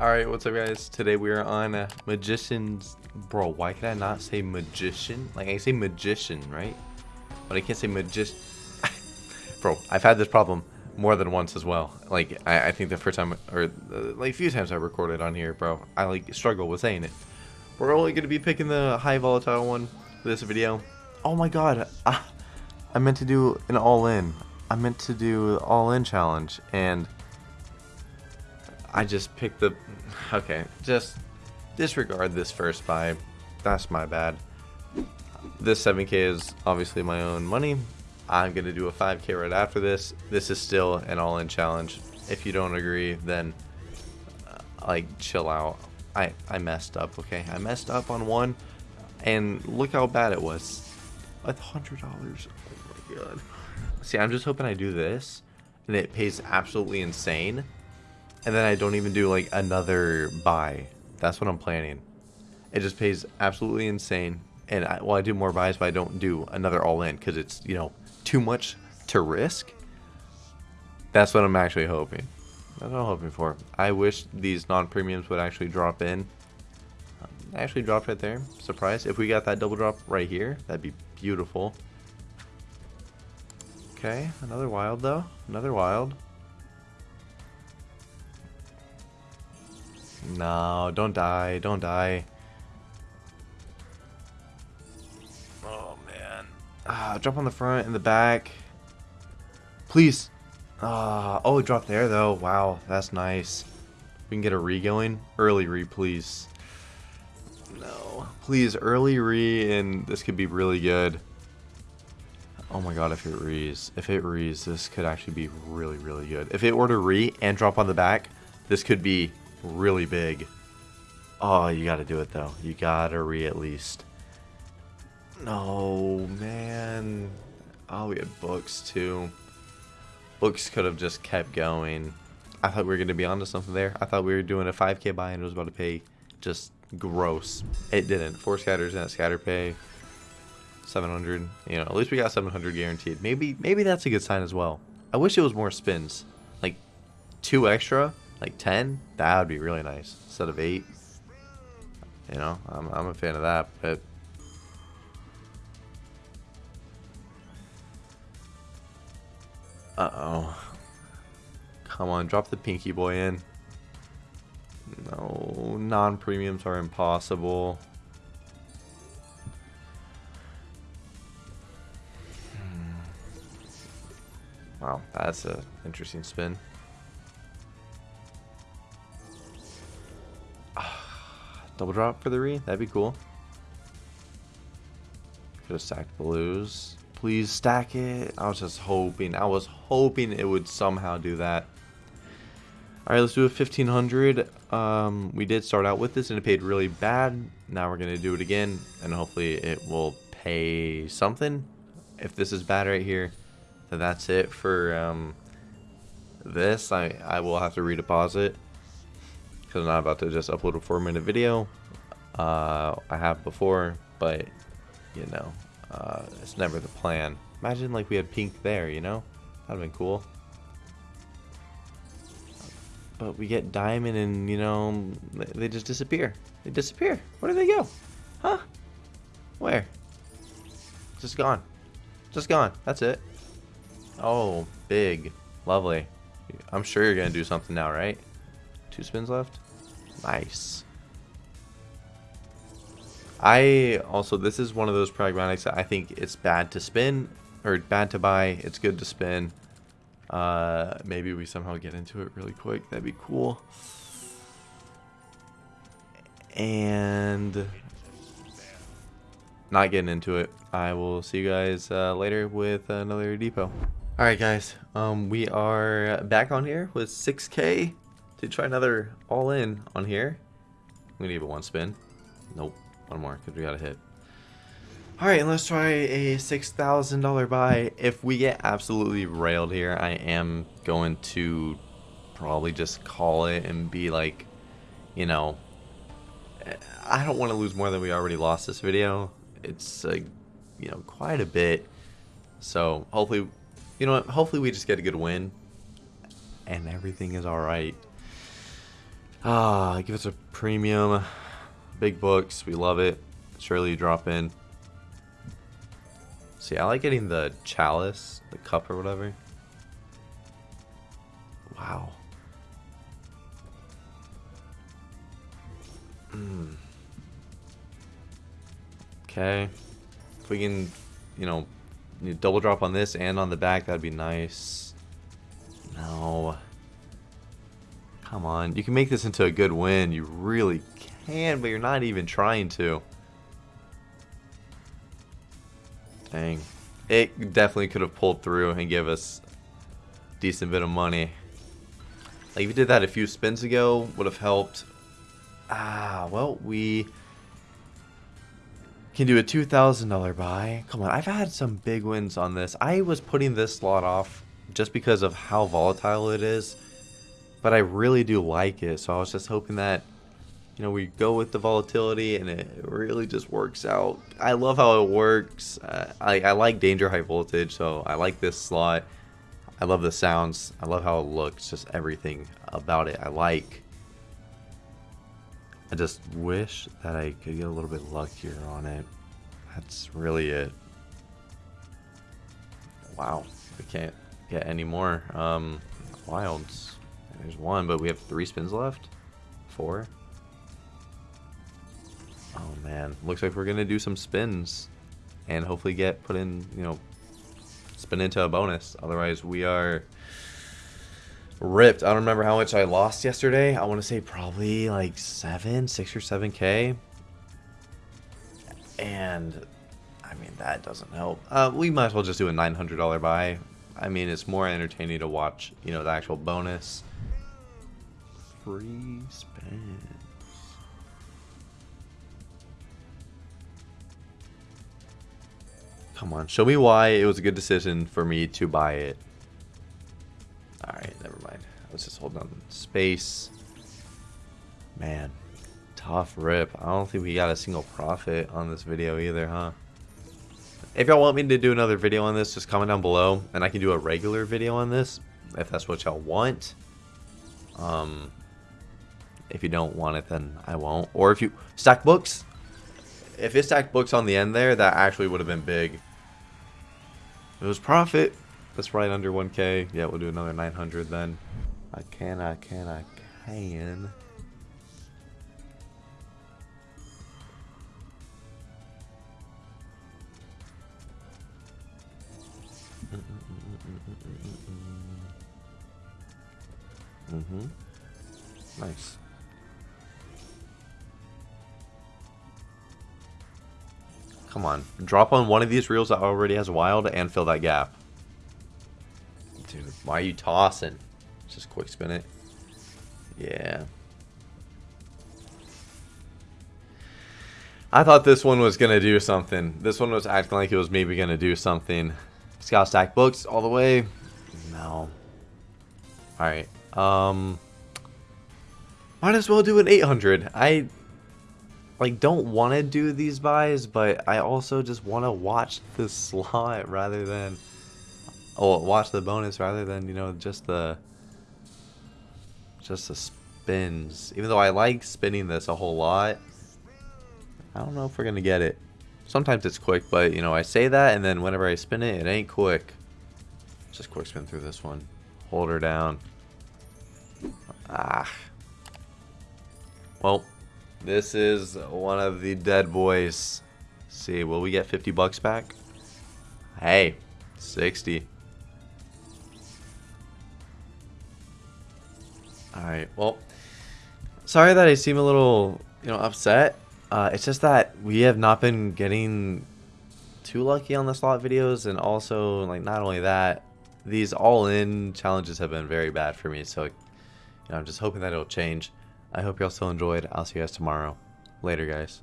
Alright, what's up guys? Today we are on Magician's... Bro, why can I not say Magician? Like, I say Magician, right? But I can't say Magician... Bro, I've had this problem more than once as well. Like, I, I think the first time, or uh, like a few times I recorded on here, bro, I like struggle with saying it. We're only to be picking the high volatile one for this video. Oh my god, I, I meant to do an all-in. I meant to do all-in challenge, and... I just picked the... Okay, just disregard this first buy. That's my bad. This 7k is obviously my own money. I'm going to do a 5k right after this. This is still an all-in challenge. If you don't agree, then uh, like chill out. I, I messed up, okay? I messed up on one, and look how bad it was. A $100. Oh my god. See, I'm just hoping I do this, and it pays absolutely insane and then I don't even do like another buy. That's what I'm planning. It just pays absolutely insane. And I, well, I do more buys, but I don't do another all in because it's, you know, too much to risk. That's what I'm actually hoping. That's what I'm hoping for. I wish these non-premiums would actually drop in. Um, actually dropped right there. Surprise. If we got that double drop right here, that'd be beautiful. Okay, another wild though. Another wild. No, don't die. Don't die. Oh, man. Ah, jump on the front and the back. Please. Ah, oh, it dropped there, though. Wow, that's nice. We can get a re going. Early re, please. No. Please, early re, and this could be really good. Oh my god, if it rees. If it rees, this could actually be really, really good. If it were to re and drop on the back, this could be really big. Oh, you gotta do it though. You gotta re at least. No, man. Oh, we had books too. Books could have just kept going. I thought we were gonna be onto something there. I thought we were doing a 5k buy and it was about to pay just gross. It didn't. Four scatters and a scatter pay. 700. You know, at least we got 700 guaranteed. Maybe maybe that's a good sign as well. I wish it was more spins. Like two extra like 10, that would be really nice. Instead of 8. You know, I'm, I'm a fan of that, but... Uh-oh. Come on, drop the pinky boy in. No, non-premiums are impossible. Hmm. Wow, that's an interesting spin. Double drop for the re? That'd be cool. Could have stacked blues. Please stack it. I was just hoping. I was hoping it would somehow do that. Alright, let's do a 1500. Um, we did start out with this and it paid really bad. Now we're going to do it again and hopefully it will pay something. If this is bad right here, then that's it for um, this. I, I will have to redeposit because I'm not about to just upload a four minute video. Uh, I have before, but you know, uh, it's never the plan. Imagine like we had pink there, you know? That'd have been cool. But we get diamond and, you know, they just disappear. They disappear. Where do they go? Huh? Where? Just gone. Just gone. That's it. Oh, big. Lovely. I'm sure you're going to do something now, right? Two spins left? Nice. I also, this is one of those pragmatics I think it's bad to spin, or bad to buy, it's good to spin. Uh, maybe we somehow get into it really quick, that'd be cool. And not getting into it. I will see you guys uh, later with another depot. Alright guys, um, we are back on here with 6k to try another all in on here. I'm gonna give it one spin. Nope, one more because we got a hit. All right, and let's try a $6,000 buy. If we get absolutely railed here, I am going to probably just call it and be like, you know, I don't want to lose more than we already lost this video. It's, uh, you know, quite a bit. So hopefully, you know what, hopefully we just get a good win and everything is all right. Ah, give us a premium. Big books. We love it. Surely you drop in. See, I like getting the chalice, the cup or whatever. Wow. Hmm. Okay. If we can, you know, double drop on this and on the back, that'd be nice. No. Come on. You can make this into a good win. You really can, but you're not even trying to. Dang. It definitely could have pulled through and give us decent bit of money. Like if you did that a few spins ago, would have helped. Ah, well, we can do a $2,000 buy. Come on, I've had some big wins on this. I was putting this slot off just because of how volatile it is. But I really do like it, so I was just hoping that, you know, we go with the volatility and it really just works out. I love how it works. Uh, I, I like danger high voltage, so I like this slot. I love the sounds. I love how it looks. Just everything about it I like. I just wish that I could get a little bit luckier on it. That's really it. Wow, we can't get any more um, wilds. There's one, but we have three spins left. Four. Oh man, looks like we're gonna do some spins, and hopefully get put in, you know, spin into a bonus. Otherwise, we are ripped. I don't remember how much I lost yesterday. I want to say probably like seven, six or seven K. And I mean, that doesn't help. Uh, we might as well just do a $900 buy. I mean, it's more entertaining to watch, you know, the actual bonus. Free spins. Come on, show me why it was a good decision for me to buy it. Alright, never mind. I was just holding on space. Man, tough rip. I don't think we got a single profit on this video either, huh? If y'all want me to do another video on this, just comment down below, and I can do a regular video on this, if that's what y'all want. Um, if you don't want it, then I won't. Or if you stack books, if it stacked books on the end there, that actually would have been big. It was profit. That's right under 1k. Yeah, we'll do another 900 then. I can, I can, I can. Mm-hmm. Nice. Come on. Drop on one of these reels that already has wild and fill that gap. Dude, why are you tossing? Just quick spin it. Yeah. I thought this one was going to do something. This one was acting like it was maybe going to do something. Scout stack books all the way. No. Alright. Um, might as well do an 800. I like don't want to do these buys, but I also just want to watch the slot rather than oh watch the bonus rather than you know just the just the spins. Even though I like spinning this a whole lot, I don't know if we're gonna get it. Sometimes it's quick, but you know I say that, and then whenever I spin it, it ain't quick. Just quick spin through this one. Hold her down. Ah. Well, this is one of the dead boys. See, will we get 50 bucks back? Hey, 60. Alright, well, sorry that I seem a little, you know, upset. Uh, it's just that we have not been getting too lucky on the slot videos, and also, like, not only that, these all-in challenges have been very bad for me, so, you know, I'm just hoping that it'll change. I hope y'all still enjoyed. I'll see you guys tomorrow. Later, guys.